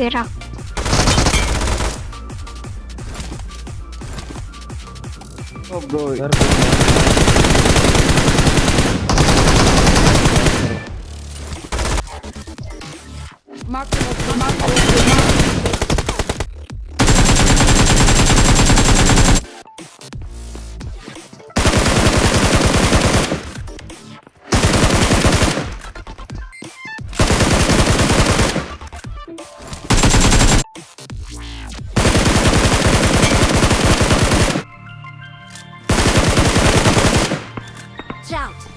Era. Oh the location. Mark the out!